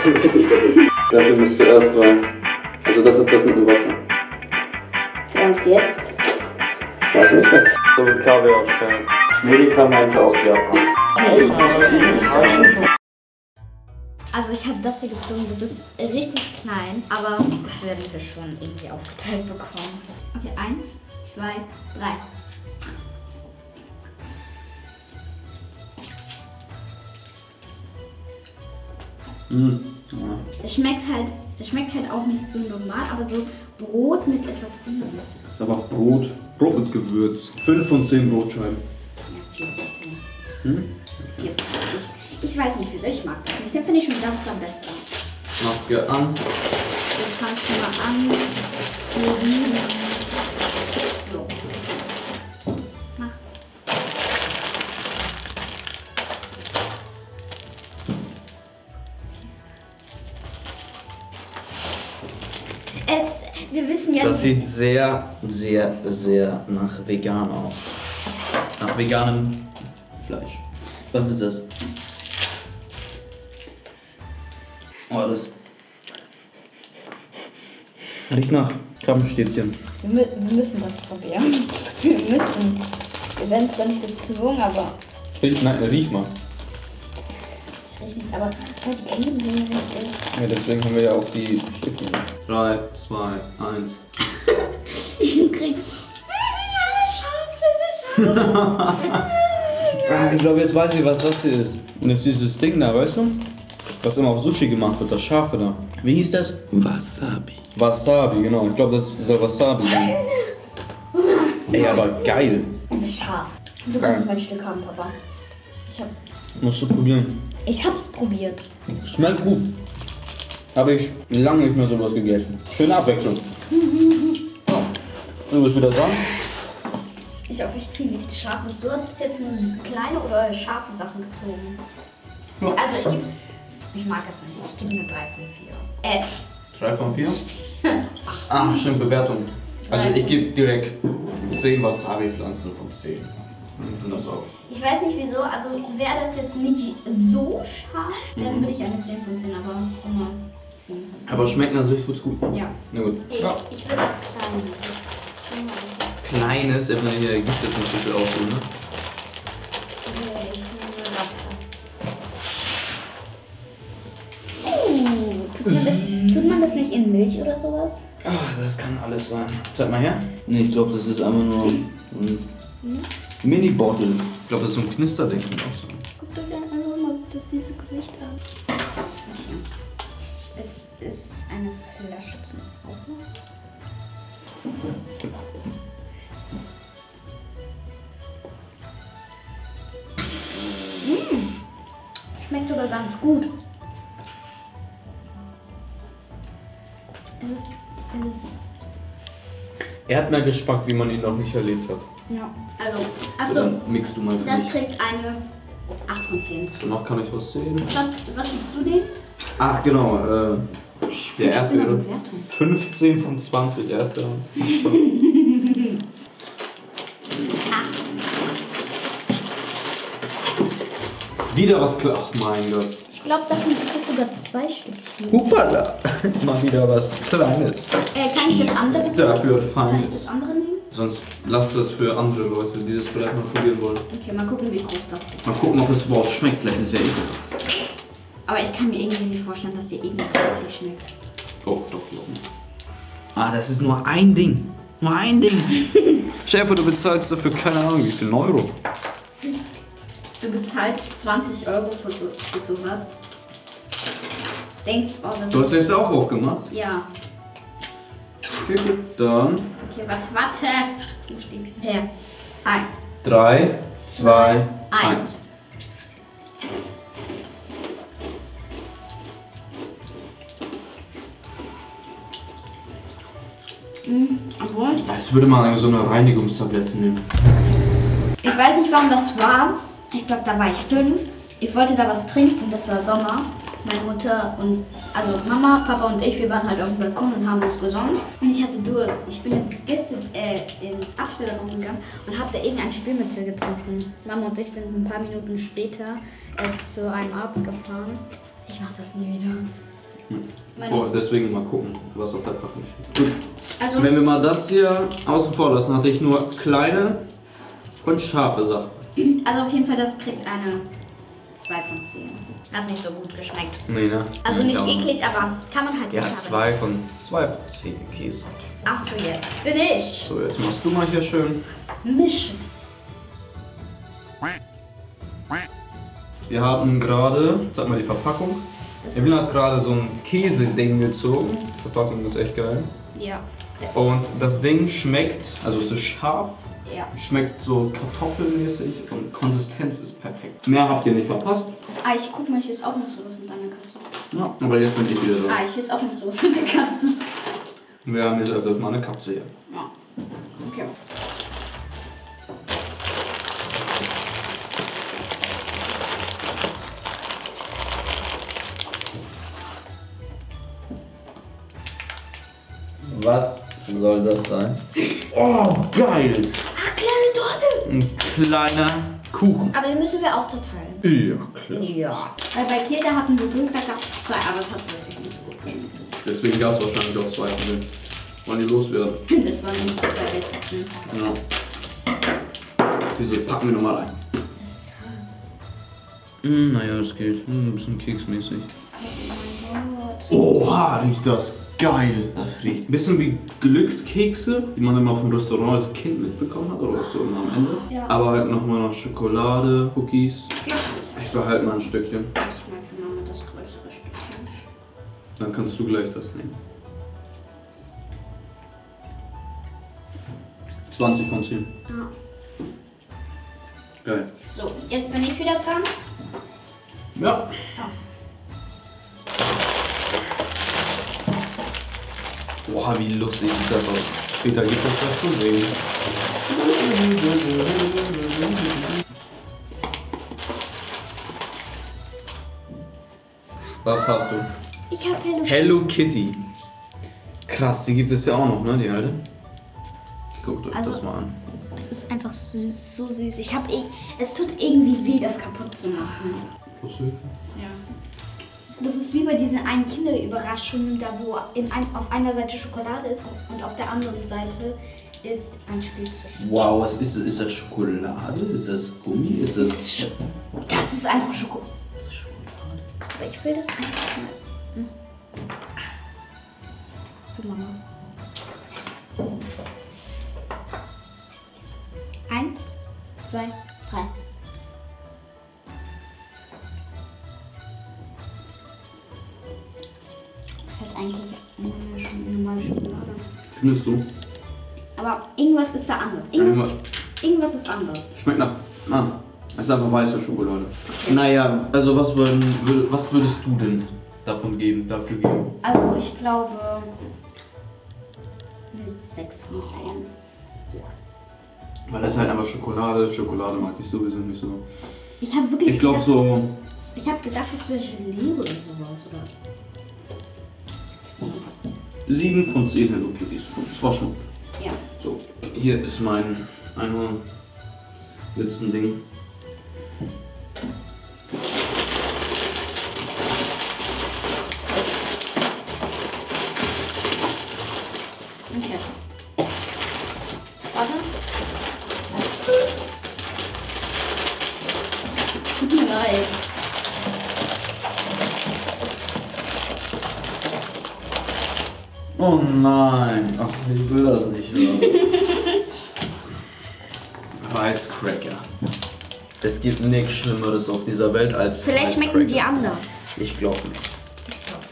Das hier muss zuerst rein. Also das ist das mit dem Wasser. Und jetzt? Weiß nicht mehr. So mit Kaviar stellen. Medikamente aus Japan. Also ich habe das hier gezogen, das ist richtig klein, aber das werden wir schon irgendwie aufgeteilt bekommen. Okay, eins, zwei, drei. Mhm. Das schmeckt halt, das schmeckt halt auch nicht so normal, aber so Brot mit etwas anderem. Das ist einfach Brot. Brot mit Gewürz. 5 von 10 Brotscheiben. Ja, vier von zehn. Hm? Vier von zehn. Ich, ich weiß nicht, wieso ich mag das nicht. Dann finde ich schon das da besser. Maske an. Jetzt fangst du mal an zu rühren. Das sieht sehr, sehr, sehr nach vegan aus. Nach veganem Fleisch. Was ist das? Oh, das. Riecht nach Krabbenstäbchen. Wir, wir müssen das probieren. Wir müssen. Wir werden zwar nicht gezwungen, aber Riech, nein, riech mal. Ich rieche nichts. Aber oh, die kleben hier richtig. Ja, deswegen haben wir ja auch die Stückchen. 3, 2, 1. Ich krieg. Scharf, das ist scharf. Ah, ich glaube, jetzt weiß ich, was das hier ist. Und das ist dieses Ding da, weißt du? Was immer auf Sushi gemacht wird, das Scharfe da. Wie hieß das? Wasabi. Wasabi, genau. Ich glaube, das soll Wasabi sein. Ey, aber geil. Es ist scharf. Du kannst mein Stück haben, Papa. Ich hab, Musst du probieren. Ich hab's probiert. Schmeckt gut. Habe ich lange nicht mehr sowas gegessen. Schöne Abwechslung. So, du bist wieder dran. Ich hoffe, ich ziehe nichts Scharfes. Du hast bis jetzt nur so kleine oder scharfe Sachen gezogen. Ja. Also ich geb's. Ich mag es nicht. Ich gebe eine 3 von 4. Äh, 3 von 4. ah, stimmt, Bewertung. Also ich gebe direkt 10 Wasabi-Pflanzen von 10. Ich weiß nicht wieso. Also wäre das jetzt nicht so scharf, dann würde ich eine 10 von 10, aber so eine 7 von 10. Aber schmecken an sich tut's gut. Ja. Na gut. Ich, Ja. ich will das kleine. Kleines, meine, hier gibt es nicht so viel Auswahl, ne? Okay, ich nehme Wasser. Uh, tut man, das, tut man das nicht in Milch oder sowas? Ah, das kann alles sein. Zeig mal her. Nee, ich glaube, das ist einfach nur ein Mini-Bottle. Ich glaube, das ist so ein Knisterding. Guckt euch einfach mal das süße Gesicht an. Es ist eine Flasche zum Aufmachen. Mm. Schmeckt sogar ganz gut. Es ist, es ist, Er hat mehr Geschmack, wie man ihn noch nicht erlebt hat. Ja, also, So, achso, dann mixt du mal für das mich. kriegt eine 8 von 10. So, noch kann ich was sehen. Was, was gibst du dem? Ach, genau. Äh, der. Bewertung. 15 von 20 Erdbeeren. Wieder was klar. Ach mein Gott. Ich glaube, davon gibt es sogar zwei Stück. Hupala! Mal wieder was Kleines. Äh, kann ich das andere nehmen? Dafür Kann fein. ich das andere nehmen? Sonst lasst das für andere Leute, die das vielleicht mal probieren wollen. Okay, mal gucken, wie groß das ist. Mal gucken, ob es überhaupt schmeckt. Vielleicht ist es ja ekelhaft. Aber ich kann mir irgendwie nicht vorstellen, dass dir irgendwas richtig schmeckt. Doch, doch, doch. Ah, das ist nur ein Ding. Nur ein Ding. Schäfer, du bezahlst dafür keine Ahnung wie viel Euro. Du bezahlst 20 Euro für, so, für sowas. Denkst, oh, das Du hast ist... jetzt auch aufgemacht. Ja. Okay, gut. Dann Okay, warte, warte. Wo steht Her. Ein. 3, 2, 1. Eins. Mhm, obwohl, Jetzt würde man so eine Reinigungstablette nehmen. ich weiß nicht, warum das war. Ich glaube, da war ich fünf. Ich wollte da was trinken, das war Sommer. Meine Mutter und, also Mama, Papa und ich, wir waren halt auf dem Balkon und haben uns gesonnt. Und ich hatte Durst. Ich bin ins, Gäste, äh, ins Abstellraum gegangen und habe da irgendein Spielmittel getrunken. Mama und ich sind ein paar Minuten später äh, zu einem Arzt gefahren. Ich mach das nie wieder. Meine- Oh, deswegen mal gucken, was auf der Packung steht. Gut, Also, wenn wir mal das hier außen vor lassen, hatte ich nur kleine und scharfe Sachen. also auf jeden Fall, das kriegt eine 2 von 10. Hat nicht so gut geschmeckt. Nee, ne? Also nicht Ja. eklig, aber kann man halt Ja, nicht haben. zwei von, zwei von zehn Käse. Ach so, jetzt bin ich. So, jetzt machst du mal hier schön. Mischen. Wir haben gerade, sag mal die Verpackung. Das Evelyn hat gerade so ein Käseding gezogen. Die Verpackung ist echt geil. ja, Und das Ding schmeckt, also es ist scharf, ja. schmeckt so kartoffelmäßig und Konsistenz ist perfekt. Mehr habt ihr nicht verpasst. Ah, ich guck mal, hier ist auch noch sowas mit deiner Katze. Ja, aber jetzt bin ich wieder so. Ah, hier ist auch noch sowas mit der Katze. Wir haben jetzt öfters mal eine Katze hier. Ja. Okay. Was soll das sein? Oh, geil! Ein kleiner Kuchen. Aber den müssen wir auch zerteilen. Ja, klar. Ja. Weil bei Käse hatten wir Glück, da gab es zwei, aber es hat wirklich nicht so gut geschmeckt. Deswegen gab es wahrscheinlich auch zwei von denen. Wollen die loswerden? Das waren die zwei letzten. Ja. Diese packen wir nochmal rein. Das ist hart. Mm, naja, das geht. Mm, ein bisschen keksmäßig. Oh mein Gott. Oha, riecht das geil. Das riecht ein bisschen wie Glückskekse, die man immer vom Restaurant als Kind mitbekommen hat oder so immer am Ende. Ja. Aber halt nochmal noch Schokolade, Cookies. Ja. Ich behalte mal ein Stückchen. Ich mal für Mama das größere Stückchen. Dann kannst du gleich das nehmen. 20 von 10. Ja. Geil. So, jetzt bin ich wieder dran. Ja. Boah, wie lustig sieht das aus. Später gibt es das zu sehen. Was hast du? Ich habe Hello. Hello Kitty. Krass, die gibt es ja auch noch, ne, die alte? Guckt euch Also- das mal an. Es ist einfach süß, so süß. Ich habe eh, es tut irgendwie weh, das kaputt zu machen. Puzzle. Ja. Das ist wie bei diesen einen Kinderüberraschungen, da wo in ein, auf einer Seite Schokolade ist und auf der anderen Seite ist ein Spielzeug. Wow, was ist, ist das Schokolade? Ist das Gummi? Ist Das das. ist, das ist einfach Schokolade. Aber ich will das einfach mal. Hm. Für Mama. Eins, zwei, drei. Ist halt eigentlich eine Sch- normale Schokolade. Findest du? Aber irgendwas ist da anders. Irgendwas, Irgendwas- ist anders. Schmeckt nach. Ah, es ist einfach weiße Schokolade. Naja, also was, würden, würd- was würdest du denn davon geben, dafür geben? Also ich glaube eine 6 von 10. Weil das ist halt einfach Schokolade. Schokolade mag ich sowieso nicht so. Ich habe wirklich Ich glaube so. Ich habe gedacht, es wäre Gelee oder sowas. Oder? 7 von 10 Hello Kitties. Das war schon. Ja. So, hier ist mein Einhorn. Letzten Ding. Okay. Warte. Tut mir leid. Oh nein. Ach, ich will das nicht hören. Reiscracker. es gibt nichts Schlimmeres auf dieser Welt als. Vielleicht schmecken die anders. Ich glaube nicht. Ich glaube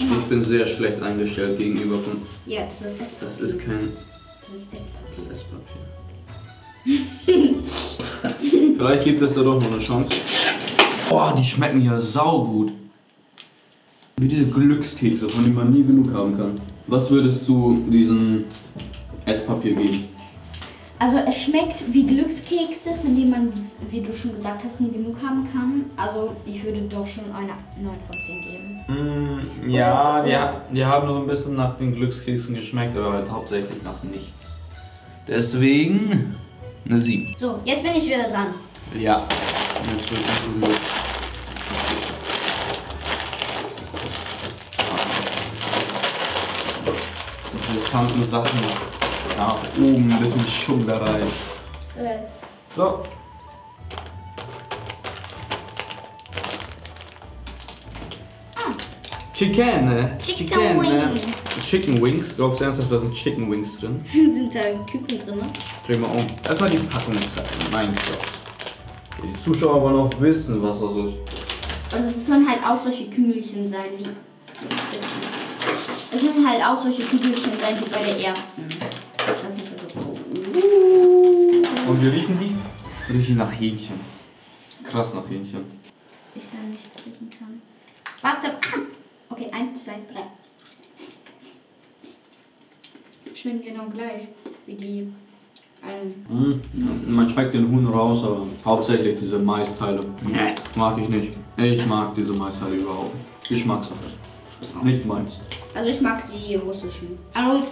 schon. Ich bin sehr schlecht eingestellt gegenüber von. Ja, das ist Esspapier. Das ist kein Das ist Esspapier. Esspapier. Vielleicht gibt es da doch noch eine Chance. Boah, die schmecken ja saugut. Wie diese Glückskekse, von denen man nie genug haben kann. Was würdest du diesem Esspapier geben? Also es schmeckt wie Glückskekse, von denen man, wie du schon gesagt hast, nie genug haben kann. Also ich würde doch schon eine 9 von 10 geben. Mm, ja, die, ha- die haben so ein bisschen nach den Glückskeksen geschmeckt, aber halt hauptsächlich nach nichts. Deswegen eine 7. So, jetzt bin ich wieder dran. Ja. Jetzt wird es berührt. Interessanten Sachen nach oben, ein bisschen Schummlerei. Äh, So. Chicken, ne? Chicken ne? Wings. Chicken Wings. Glaubst du ernsthaft, da sind Chicken Wings drin? sind da Küken drin? ne? Dreh mal um. Erstmal die Packung zeigen. Mein Gott. Die Zuschauer wollen auch wissen, was das ist. Also es sollen halt auch solche Kügelchen sein wie. Es sollen halt auch solche Kügelchen sein wie bei der ersten. Ist das nicht so? Und wie riechen die? Riechen nach Hähnchen. Krass nach Hähnchen. Dass ich da nichts riechen kann. Warte. Ah! Okay, eins, zwei, drei. Schmecken genau gleich wie die allen. Mm, Man schmeckt den Huhn raus, aber hauptsächlich diese Maisteile. Nee, mag ich nicht. Ich mag diese Maisteile überhaupt nicht. Geschmackssache. Nicht meins. Also ich mag die russischen. Also,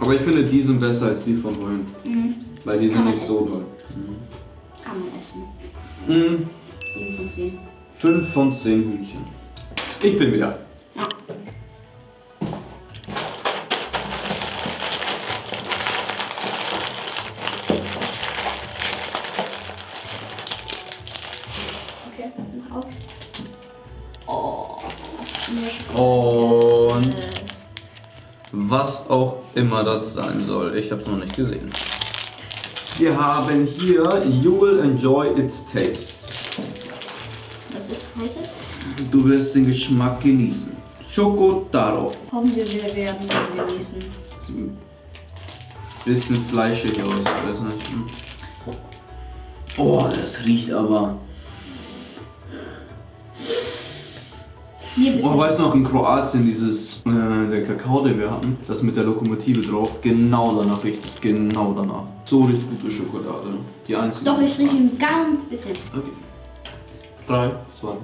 Aber ich finde die sind besser als die von vorhin. mh, Weil die sind nicht so essen. doll. kann man essen. Mm, 7 von 10. 5 von 10 Hühnchen. Ich bin wieder. Ja. Okay, mach auf. Oh. Und was auch immer das sein soll. Ich habe es noch nicht gesehen. Wir haben hier You will enjoy its taste. Was ist heißt es? Du wirst den Geschmack genießen. Chocotaro. Hoffen wir, wir werden ihn genießen. Bisschen fleischig aus. Hm. Oh, das riecht aber. Hier bitte. Oh, weißt du noch in Kroatien dieses, äh, der Kakao, den wir hatten, das mit der Lokomotive drauf, genau danach riecht es, genau danach. So riecht gute Schokolade. Die einzige. Doch, ich rieche ein ganz bisschen. Okay. 3, 2, 1.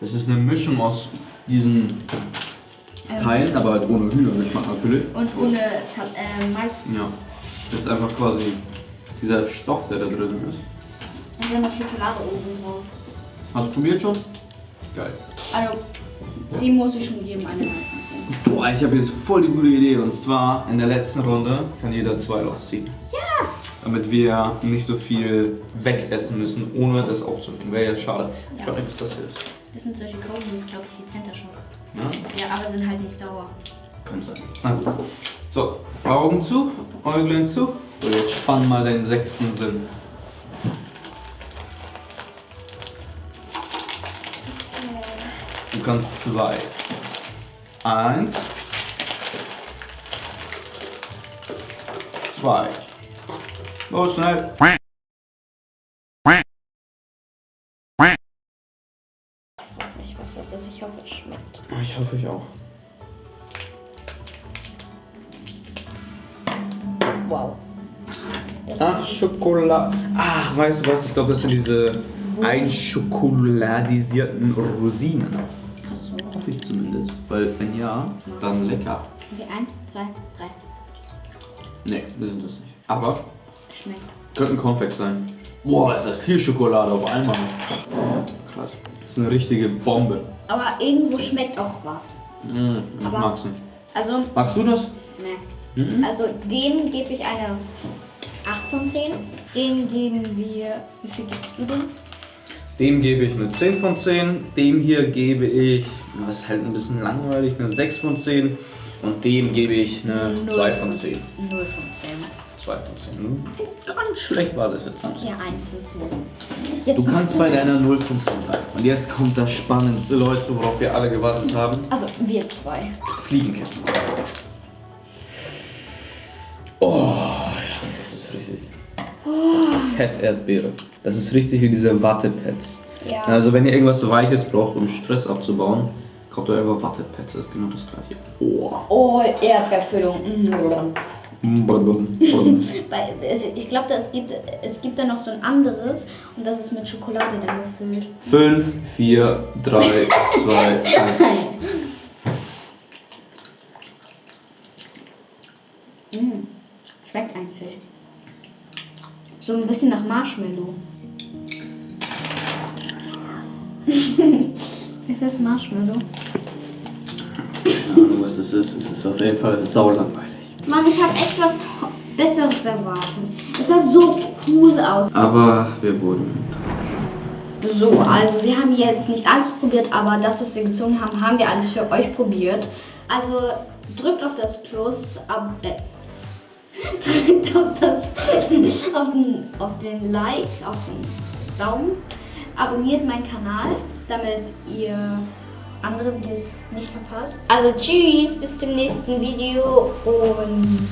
Das ist eine Mischung aus diesen Ähm, Teilen, aber halt ohne Hühnergeschmack natürlich. Und ohne äh, Mais. Ja. Das ist einfach quasi dieser Stoff, der da drin ist. Und dann noch Schokolade oben drauf. Hast du probiert schon? Geil. Also, die muss ich schon geben, eine 9 von Boah, ich habe jetzt voll die gute Idee. Und zwar in der letzten Runde kann jeder zwei rausziehen. Ja! Damit wir nicht so viel wegessen müssen, ohne das aufzunehmen. Wäre ja schade. Ich Ja. weiß nicht, was das hier ist. 10. Das sind solche Kaugummis, glaube ich, die Center Shock. Ja? Ja, aber sind halt nicht sauer. Könnte sein. Na gut. So, Augen zu, Äuglein zu. So, jetzt spann mal deinen sechsten Sinn. Du kannst zwei. Eins. Zwei. Los, schnell. Frag mich, was das ist. Ich hoffe, es schmeckt. Ich hoffe, ich auch. Wow. Das Ach, Schokolade. Ach, weißt du was? Ich glaube, das sind diese einschokoladisierten Rosinen. Hoffe ich zumindest. Weil, wenn ja, dann lecker. Okay, eins, zwei, drei. Nee, wir sind das nicht. Aber Schmeckt. könnte ein Cornflakes sein. Boah, ist das viel Schokolade auf einmal. Krass. Das ist eine richtige Bombe. Aber irgendwo schmeckt auch was. Mm, ich Aber- mag's nicht. Also, Magst du das? ne. Mhm. Also, dem gebe ich eine 8 von 10. Den geben wir. Wie viel gibst du denn? Dem gebe ich eine 10 von 10. Dem hier gebe ich, das ist halt ein bisschen langweilig, eine 6 von 10. Und dem gebe ich eine 2 von 10. 0 von 10. 2 von 10. So ganz schlecht war das jetzt. Hier 1 von 10. Jetzt Du kannst bei deiner 0 von 10 bleiben. Und jetzt kommt das Spannendste, Leute, worauf wir alle gewartet haben. Also, wir zwei. Fliegenkissen. Oh, ja, das ist richtig. Fett-Erdbeere. Das ist richtig wie diese Wattepads. Ja. Also wenn ihr irgendwas Weiches braucht, um Stress abzubauen, kauft ihr einfach Wattepads. Das ist genau das gleiche. Oh. Oh, Erdbeerfüllung. Mhm. Weil, es- ich glaube, es gibt, es gibt da noch so ein anderes und das ist mit Schokolade dann gefüllt. 5, 4, 3, 2, 1. Mm. Schmeckt eigentlich. So ein bisschen nach Marshmallow. Ist das Marshmallow? Keine Ahnung, was das ist. Es ist auf jeden Fall saulangweilig. Mann, ich habe echt was Besseres erwartet. Es sah so cool aus. Aber wir wurden. So, also wir haben jetzt nicht alles probiert, aber das, was wir gezogen haben, haben wir alles für euch probiert. Also drückt auf das Plus, ab, äh, drückt auf, das, auf, den, auf den Like, auf den Daumen, abonniert meinen Kanal, damit ihr andere Videos nicht verpasst. Also tschüss, bis zum nächsten Video und